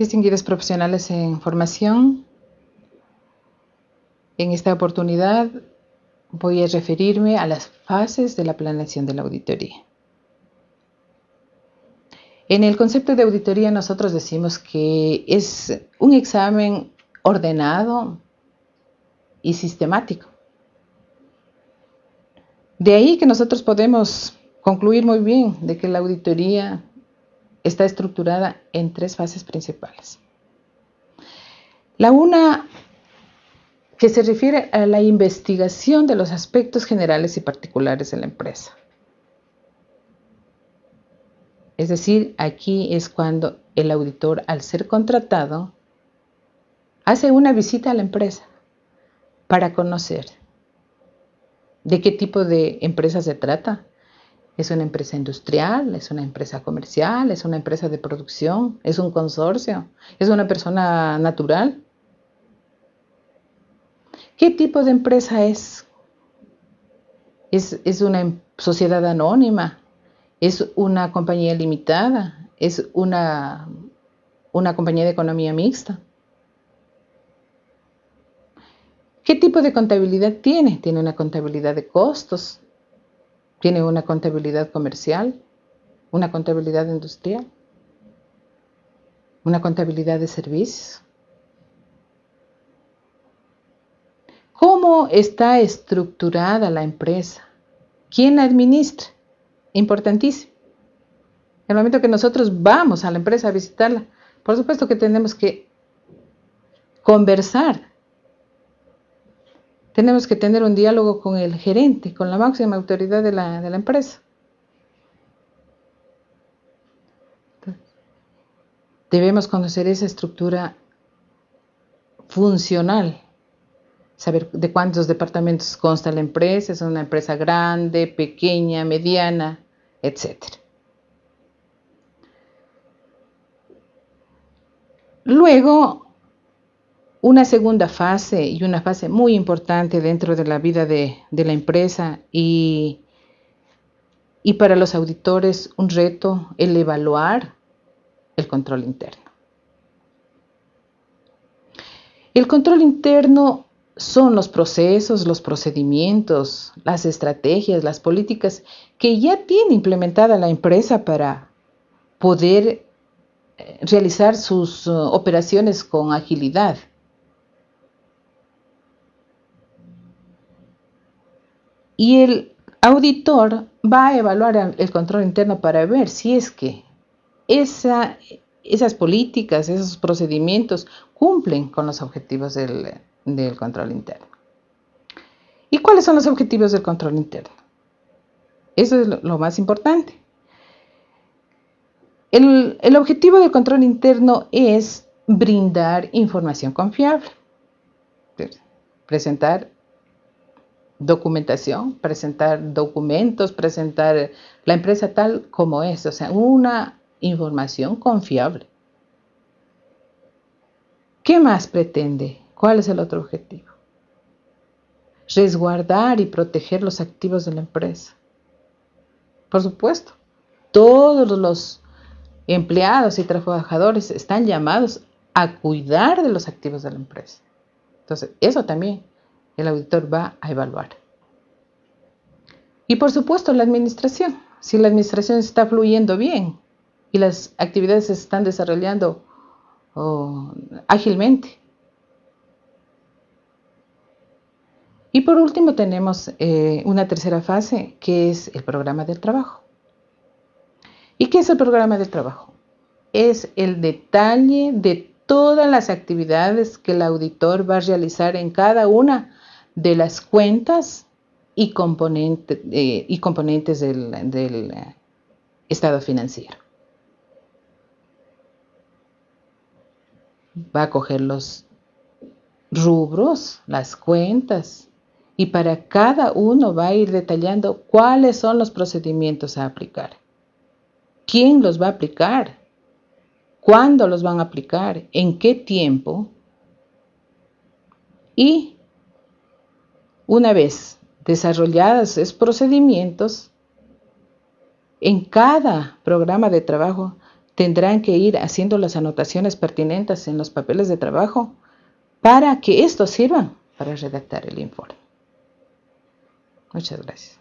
Distinguidos profesionales en formación, en esta oportunidad voy a referirme a las fases de la planeación de la auditoría. En el concepto de auditoría nosotros decimos que es un examen ordenado y sistemático. De ahí que nosotros podemos concluir muy bien de que la auditoría está estructurada en tres fases principales. La una que se refiere a la investigación de los aspectos generales y particulares de la empresa. Es decir, aquí es cuando el auditor, al ser contratado, hace una visita a la empresa para conocer de qué tipo de empresa se trata. ¿Es una empresa industrial? ¿Es una empresa comercial? ¿Es una empresa de producción? ¿Es un consorcio? ¿Es una persona natural? ¿Qué tipo de empresa es? ¿Es, una em, sociedad anónima? ¿Es una compañía limitada? ¿Es una, una compañía de economía mixta? ¿Qué tipo de contabilidad tiene? ¿Tiene una contabilidad de costos? ¿Tiene una contabilidad comercial? ¿Una contabilidad industrial? ¿Una contabilidad de servicios? ¿Cómo está estructurada la empresa? ¿Quién la administra? Importantísimo. El momento que nosotros vamos a la empresa a visitarla, por supuesto que tenemos que conversar. Tenemos que tener un diálogo con el gerente, con la máxima autoridad de la, de la empresa. Debemos conocer esa estructura funcional saber de cuántos departamentos consta la empresa, es una empresa grande, pequeña, mediana, etc. Luego, una segunda fase y una fase muy importante dentro de la vida de, la empresa y, y para los auditores un reto el evaluar el control interno. El control interno son los procesos, los procedimientos, las estrategias, las políticas que ya tiene implementada la empresa para poder eh, realizar sus uh, operaciones con agilidad. Y el auditor va a evaluar el control interno para ver si es que esas políticas, esos procedimientos cumplen con los objetivos del, control interno. ¿Y cuáles son los objetivos del control interno? Eso es lo, más importante. El, el, objetivo del control interno es brindar información confiable, presentar documentación, presentar documentos, presentar la empresa tal como es, o sea, una información confiable. ¿Qué más pretende? ¿Cuál es el otro objetivo? Resguardar y proteger los activos de la empresa. Por supuesto, todos los empleados y trabajadores están llamados a cuidar de los activos de la empresa. Entonces, eso también el auditor va a evaluar. Y por supuesto, la administración. Si la administración está fluyendo bien y las actividades se están desarrollando oh, ágilmente, Y por último tenemos eh, una tercera fase que es el programa del trabajo. ¿Y qué es el programa del trabajo? Es el detalle de todas las actividades que el auditor va a realizar en cada una de las cuentas y, eh, y componentes del, del eh, estado financiero. Va a coger los rubros, las cuentas, y para cada uno va a ir detallando cuáles son los procedimientos a aplicar. ¿Quién los va a aplicar? ¿Cuándo los van a aplicar? ¿En qué tiempo? Y una vez desarrollados esos procedimientos, en cada programa de trabajo tendrán que ir haciendo las anotaciones pertinentes en los papeles de trabajo para que estos sirvan para redactar el informe. Muchas gracias.